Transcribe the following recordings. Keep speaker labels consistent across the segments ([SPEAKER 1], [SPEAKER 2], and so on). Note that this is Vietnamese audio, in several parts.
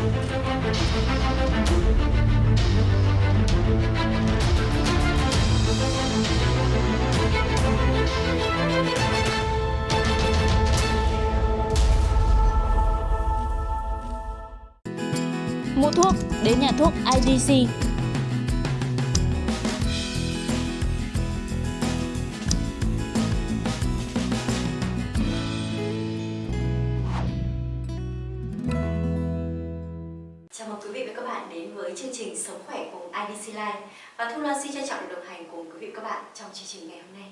[SPEAKER 1] Mua thuốc đến nhà thuốc IDC.
[SPEAKER 2] Bạn đến với chương trình Sống khỏe cùng IDC Life và Thu Loan xin trân trọng được đồng hành cùng quý vị các bạn trong chương trình ngày hôm nay.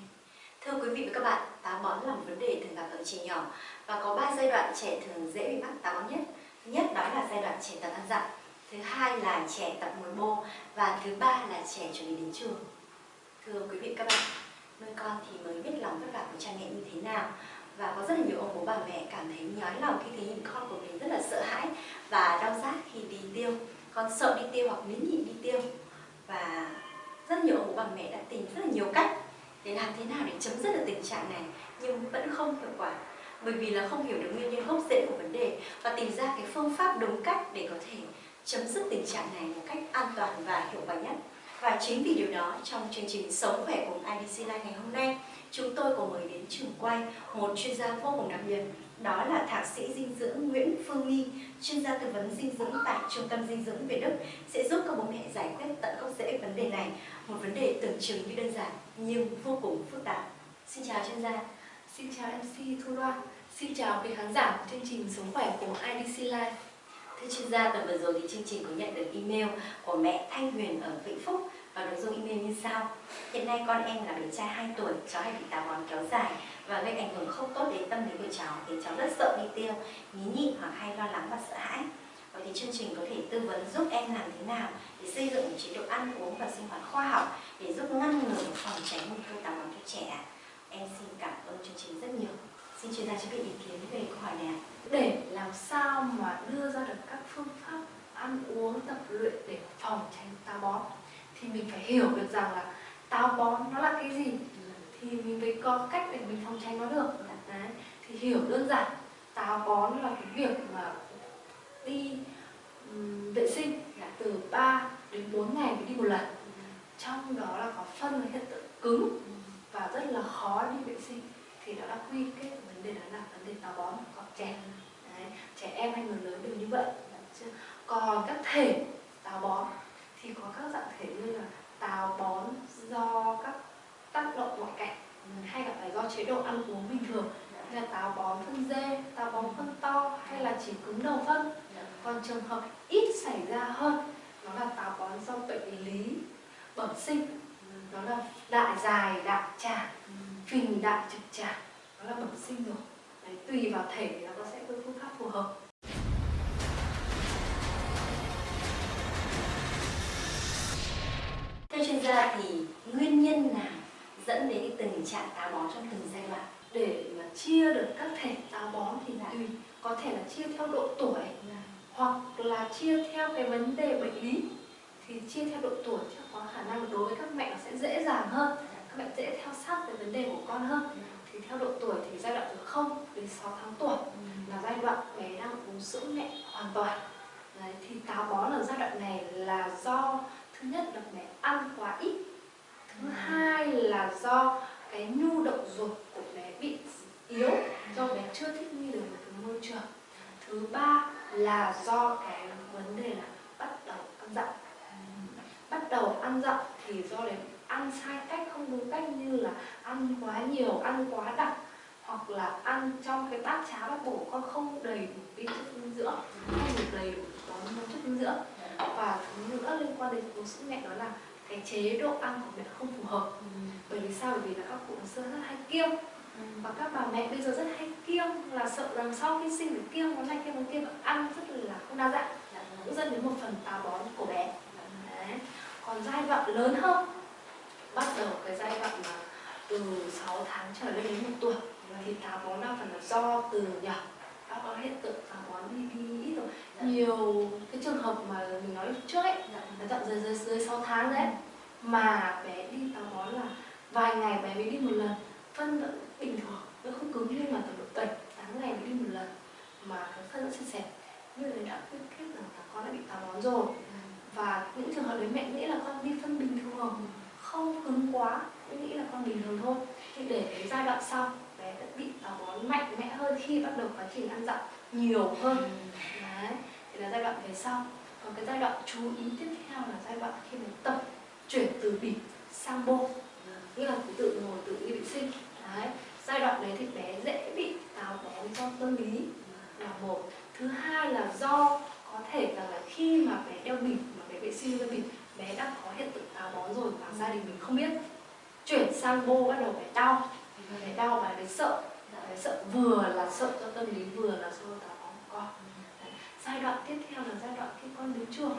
[SPEAKER 2] Thưa quý vị và các bạn, táo bón là một vấn đề thường gặp ở trẻ nhỏ và có 3 giai đoạn trẻ thường dễ bị mắc táo bón nhất. Thứ nhất đó là giai đoạn trẻ tập ăn dặm, thứ hai là trẻ tập ngồi bô và thứ ba là trẻ chuẩn bị đến trường. Thưa quý vị các bạn, nuôi con thì mới biết lòng vất vả của cha mẹ như thế nào và có rất là nhiều ông bố bà mẹ cảm thấy nhói lòng khi thấy nhìn con của mình rất là sợ hãi và đau rát khi đi tiêu con sợ đi tiêu hoặc nín nhịn đi tiêu. Và rất nhiều ông bố bà mẹ đã tìm rất là nhiều cách để làm thế nào để chấm dứt được tình trạng này nhưng vẫn không hiệu quả. Bởi vì là không hiểu được nguyên nhân gốc rễ của vấn đề và tìm ra cái phương pháp đúng cách để có thể chấm dứt tình trạng này một cách an toàn và hiệu quả nhất. Và chính vì điều đó trong chương trình Sống khỏe cùng IDC Life ngày hôm nay chúng tôi có mời đến trường quay một chuyên gia vô cùng đặc biệt đó là thạc sĩ dinh dưỡng Nguyễn Phương Nghi, chuyên gia tư vấn dinh dưỡng tại Trung tâm Dinh dưỡng Việt Đức sẽ giúp các bố mẹ giải quyết tận gốc rễ vấn đề này, một vấn đề tưởng chừng như đơn giản nhưng vô cùng phức tạp. Xin chào chuyên gia.
[SPEAKER 3] Xin chào MC Thu Loan. Xin chào quý khán giả của chương trình Sống khỏe của IDC Life.
[SPEAKER 2] Thưa chuyên gia, tuần vừa rồi thì chương trình có nhận được email của mẹ Thanh Huyền ở Vĩnh Phúc và nội dung email như sau. Hiện nay con em là bé trai 2 tuổi, cháu hay bị táo bón kéo dài và gây ảnh hưởng không tốt đến tâm lý của cháu khiến cháu rất sợ đi tiêu, nhí nhị hoặc hay lo lắng và sợ hãi. Vậy thì chương trình có thể tư vấn giúp em làm thế nào để xây dựng một chế độ ăn uống và sinh hoạt khoa học để giúp ngăn ngừa phòng tránh nguy cơ táo bón cho trẻ. Em xin cảm ơn chương trình rất nhiều. Xin chuyên gia cho biết ý kiến về câu hỏi này.
[SPEAKER 3] Để làm sao mà đưa ra được các phương pháp ăn uống tập luyện để phòng tránh táo bón thì mình phải hiểu được rằng là táo bón nó là cái gì. Thì mình mới có cách để mình phòng tránh nó được. Đấy thì hiểu đơn giản táo bón là cái việc mà đi um, vệ sinh là từ 3 đến 4 ngày mới đi một lần. Trong đó là có phân là hiện tượng cứng và rất là khó đi vệ sinh. Thì đó là quy kết vấn đề đó là vấn đề táo bón của trẻ. Đấy. trẻ em hay người lớn đều như vậy. Còn các thể táo bón thì có các dạng thể như là táo bón do các tác động ngoại cảnh hay gặp phải do chế độ ăn uống bình thường như là táo bón phân dê, táo bón phân to hay là chỉ cứng đầu phân. Còn trường hợp ít xảy ra hơn nó là táo bón do bệnh lý bẩm sinh đó là đại dài đại tràng phình đại trực tràng đó là bẩm sinh rồi. Đấy, tùy vào thể thì nó sẽ có phương pháp phù hợp.
[SPEAKER 2] Theo chuyên gia thì nguyên nhân nào dẫn đến cái tình trạng táo bón trong từng giai đoạn?
[SPEAKER 3] để mà chia được các thể táo bón thì tùy có thể là chia theo độ tuổi hoặc là chia theo cái vấn đề bệnh lý. Thì chia theo độ tuổi chứ có khả năng đối với các mẹ nó sẽ dễ dàng hơn các mẹ dễ theo sát cái vấn đề của con hơn. Thì theo độ tuổi thì giai đoạn từ 0 đến 6 tháng tuổi là giai đoạn bé đang uống sữa mẹ hoàn toàn. Đấy, thì táo bón ở giai đoạn này là do thứ nhất là bé ăn quá ít. Thứ hai là do cái nhu động ruột của bé bị yếu, do bé chưa thích nghi được với cái môi trường. Thứ ba là do cái vấn đề là bắt đầu ăn dặm. Bắt đầu ăn dặm thì do đấy ăn sai cách, không đúng cách như là ăn quá nhiều, ăn quá đặc hoặc là ăn trong cái bát cháo bát bổ con không đầy đủ vi chất dinh dưỡng, không đủ đầy đủ có chất dinh dưỡng và thứ nữa liên quan đến uống sữa mẹ đó là cái chế độ ăn của mẹ không phù hợp ừ. bởi vì sao bởi vì là các cụ xưa rất hay kiêng ừ. và các bà mẹ bây giờ rất hay kiêng là sợ rằng sau khi sinh được kiêng món này kiêng món kia và ăn rất là không đa dạng dạ. cũng dẫn đến một phần táo bón của bé Đấy. còn giai đoạn lớn hơn bắt đầu cái giai đoạn mà từ 6 tháng trở lên đến một tuổi thì táo bón đa phần là do từ nhỏ có hiện tượng táo bón đi nhiều cái trường hợp mà mình nói trước ấy là tận dưới dưới dưới 6 tháng đấy mà bé đi táo bón là vài ngày bé mới đi một lần. Phân vẫn bình thường nó không cứng nhưng mà tầm độ 7 tháng ngày mới đi một lần mà cái phân vẫn sạch, xẹp. Như thế đã quyết kết rằng táo bón rồi. Và những trường hợp đấy mẹ nghĩ là con đi phân bình thường không cứng quá cũng nghĩ là con bình thường thôi. Thì để đến giai đoạn sau bé đã bị táo bón mạnh mẽ hơn khi bắt đầu quá trình ăn dặm nhiều hơn. Đấy thì là giai đoạn về sau. Còn cái giai đoạn chú ý tiếp theo là giai đoạn khi mình tập chuyển từ bỉm sang bô. Như là cứ tự ngồi tự đi vệ sinh. Đấy giai đoạn đấy thì bé dễ bị táo bón do tâm lý là một. Thứ hai là do có thể rằng là khi mà bé đeo bỉm mà bé vệ sinh đeo bỉm bé đã có hiện tượng táo bón rồi mà gia đình mình không biết. Chuyển sang bô bắt đầu bé đau bé đau và bé sợ. Bé sợ. Vừa là sợ cho tâm lý, vừa là sợ táo bón của con. Đấy. giai đoạn tiếp theo là giai đoạn khi con đến trường.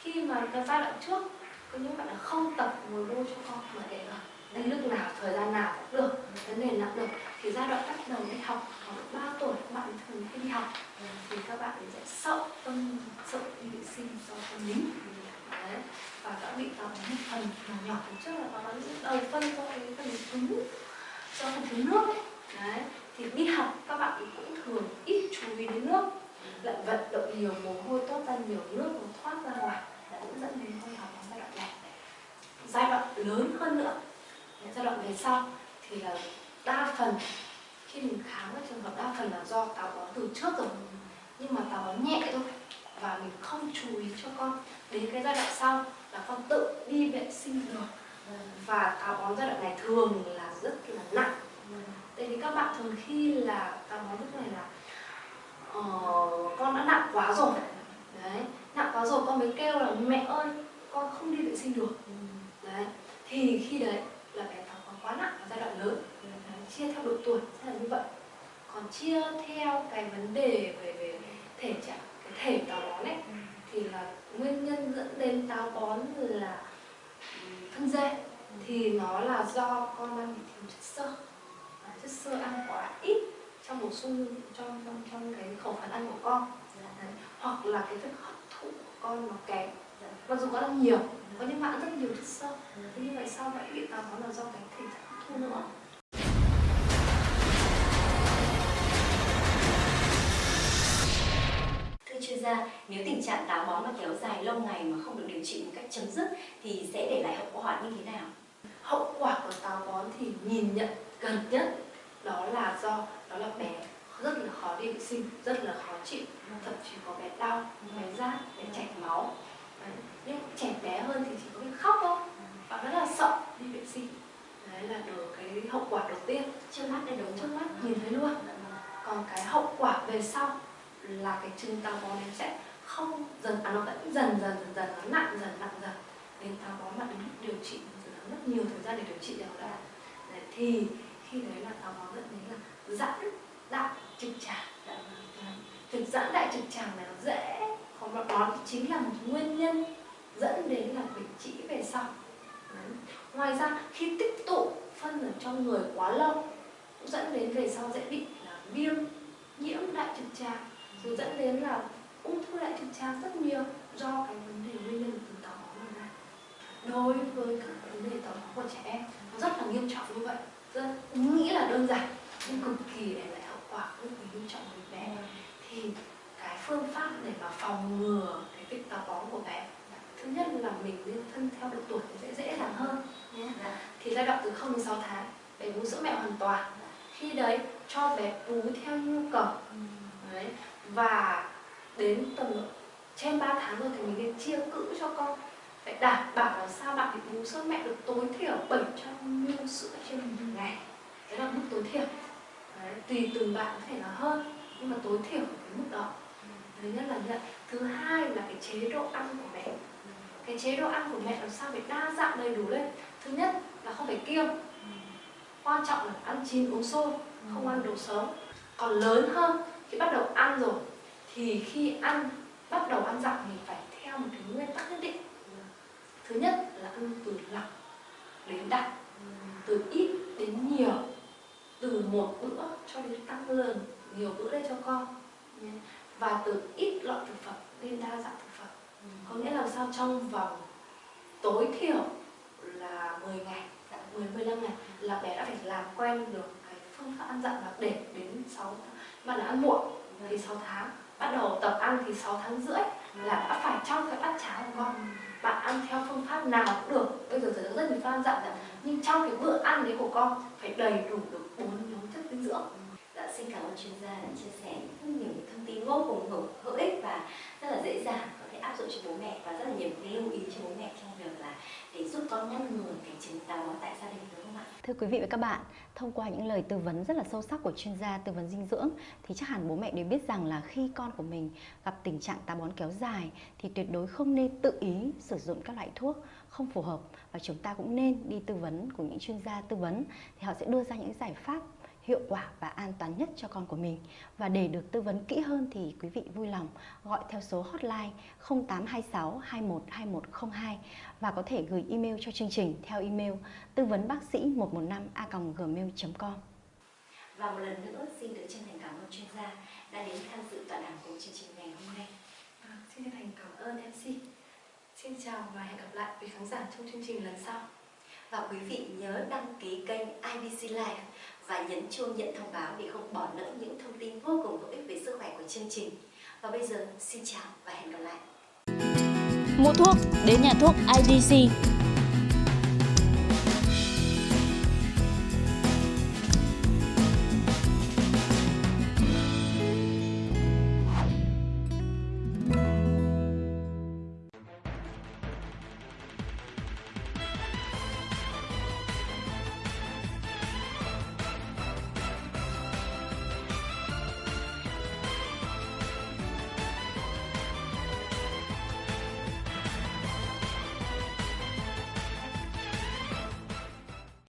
[SPEAKER 3] Khi mà cái giai đoạn trước, có những bạn là không tập ngồi đô cho con, mà để là đến lúc nào, thời gian nào cũng được, vấn đề nặng được, thì giai đoạn bắt đầu đi học. Khoảng 3 tuổi, các bạn thường khi đi học ừ, thì các bạn sẽ sợ tâm, sợ đi vệ sinh do tâm lý. Đấy. và đã bị táo bón một phần nhỏ nhỏ. Trước là táo bón đầu phân do cái phần cứng do không thiếu nước ấy. Đấy. thì đi học các bạn cũng thường ít chú ý đến nước. Lại vận động nhiều mồ hôi tốt ra nhiều nước nó thoát ra ngoài. Đã cũng dẫn đến hơi học giai đoạn này. Giai đoạn lớn hơn nữa. Giai đoạn về sau thì là đa phần, khi mình khám các trường hợp đa phần là do táo bón từ trước rồi. Nhưng mà táo bón nhẹ thôi. Và mình không chú ý cho con. Đến cái giai đoạn sau là con tự đi vệ sinh được. Và táo bón giai đoạn này thường là rất là nặng. Tại vì các bạn thường khi là táo bón lúc này là uh, con đã nặng quá rồi. Đấy nặng quá rồi con mới kêu là mẹ ơi con không đi vệ sinh được. Đấy thì khi đấy là bé táo quá nặng ở giai đoạn lớn. Đấy, chia theo độ tuổi sẽ là như vậy. Còn chia theo cái vấn đề về về thể trạng cái thể táo bón ấy thì là nguyên nhân dẫn đến táo bón là ừ, thân dê thì nó là do con ăn bị thiếu chất xơ. Chất xơ ăn quá ít trong bổ sung trong trong trong cái khẩu phần ăn của con. Đấy. hoặc là cái việc hấp thụ của con nó kém. Mặc dù con ăn nhiều có những bạn rất nhiều chất xơ. Thế như vậy sao vậy bị táo bón là do cái thể trạng hấp thu nữa?
[SPEAKER 2] Thưa chuyên gia, nếu tình trạng táo bón mà kéo dài lâu ngày mà không được điều trị một cách chấm dứt thì sẽ để lại hậu quả như thế nào?
[SPEAKER 3] Hậu quả của táo bón thì nhìn nhận gần nhất đó là do đó là bé rất là khó đi vệ sinh rất là khó chịu thậm chí có bé đau bé rát bé chảy máu. Đấy. nhưng trẻ bé hơn thì chỉ có cái khóc thôi và rất là sợ đi vệ sinh. Đấy là được cái hậu quả đầu tiên.
[SPEAKER 2] Trước mắt đây đúng
[SPEAKER 3] trước mắt nhìn thấy luôn. Còn cái hậu quả về sau là cái chứng táo bón nó sẽ không dần à nó vẫn dần dần dần dần nó nặng dần nặng dần. Đến táo bón mà đến điều trị mất nhiều thời gian để điều trị được. Đã đấy, thì khi đấy là táo bón dẫn đến là giãn đại trực tràng. Đấy. thực giãn đại trực tràng này nó dễ còn nó đó chính là một nguyên nhân dẫn đến là bệnh trĩ về sau. Đấy. ngoài ra khi tích tụ phân ở trong người quá lâu cũng dẫn đến về sau dễ bị là viêm nhiễm đại trực tràng rồi dẫn đến là ung thư đại trực tràng rất nhiều do cái vấn đề nguyên nhân từ táo bón này. Đối với các vấn đề táo bón của trẻ em nó rất là nghiêm trọng như vậy. Rất nghĩ là đơn giản nhưng cực kỳ để lại hậu quả cực kỳ nghiêm trọng với bé. Thì cái phương pháp để mà phòng ngừa cái việc táo bón của bé thứ nhất là mình nên phân theo độ tuổi sẽ dễ dàng hơn. Nhé thì giai đoạn từ 0 đến 6 tháng bé bú sữa mẹ hoàn toàn. Khi đấy cho bé bú theo nhu cầu. Đấy. Và đến tầm trên 3 tháng rồi thì mình nên chia cữ cho con phải đảm bảo là sao bạn bị bú sữa mẹ được tối thiểu 700 ml sữa trên một ngày. Đấy là mức tối thiểu. Đấy, tùy từng bạn có thể là hơn nhưng mà tối thiểu cái mức đó. Thứ nhất là nhận thứ hai là cái chế độ ăn của mẹ. Cái chế độ ăn của mẹ làm sao phải đa dạng đầy đủ lên? Thứ nhất là không phải kiêng. Quan trọng là ăn chín uống sôi không ăn đồ sống còn lớn hơn khi bắt đầu ăn rồi thì khi ăn bắt đầu ăn dặm mình phải theo một cái nguyên tắc nhất định thứ nhất là ăn từ lọc đến đặc từ ít đến nhiều, từ một bữa cho đến tăng lên, nhiều bữa đây cho con. Và từ ít loại thực phẩm lên đa dạng thực phẩm. Có nghĩa là sao? Trong vòng tối thiểu là 10 ngày 10 15 ngày là bé đã phải làm quen được cái phương pháp ăn dặn là để đến 6 tháng. Bạn là ăn muộn thì 6 tháng, bắt đầu tập ăn thì 6 tháng rưỡi là đã phải pháp nào cũng được. Bây giờ giới rất nhiều fan dặn rằng, nhưng trong cái bữa ăn đấy của con phải đầy đủ được bốn nhóm chất dinh dưỡng.
[SPEAKER 2] Dạ xin cảm ơn chuyên gia đã chia sẻ rất nhiều thông tin vô cùng hữu, hữu ích và rất là dễ dàng có thể áp dụng cho bố mẹ và rất là nhiều lưu ý cho bố mẹ con ngăn ngừa cái chứng táo tại gia đình đúng không ạ?
[SPEAKER 1] Thưa quý vị và các bạn, thông qua những lời tư vấn rất là sâu sắc của chuyên gia tư vấn dinh dưỡng thì chắc hẳn bố mẹ đều biết rằng là khi con của mình gặp tình trạng táo bón kéo dài thì tuyệt đối không nên tự ý sử dụng các loại thuốc không phù hợp và chúng ta cũng nên đi tư vấn của những chuyên gia tư vấn thì họ sẽ đưa ra những giải pháp hiệu quả và an toàn nhất cho con của mình. Và để được tư vấn kỹ hơn thì quý vị vui lòng gọi theo số hotline 0826 21 2102 và có thể gửi email cho chương trình theo email tư vấn bác sĩ 115 a gmail.com.
[SPEAKER 2] Và một lần nữa xin được chân thành cảm ơn chuyên gia đã đến tham dự tọa đàm của chương trình ngày hôm nay.
[SPEAKER 3] à, xin chân thành cảm ơn MC xin chào và hẹn gặp lại quý khán giả trong chương trình lần sau
[SPEAKER 2] Và quý vị nhớ đăng ký kênh IBC Live và nhấn chuông nhận thông báo để không bỏ lỡ những thông tin vô cùng hữu ích về sức khỏe của chương trình. Và bây giờ, xin chào và hẹn gặp lại.
[SPEAKER 1] Mua thuốc, đến nhà thuốc IDC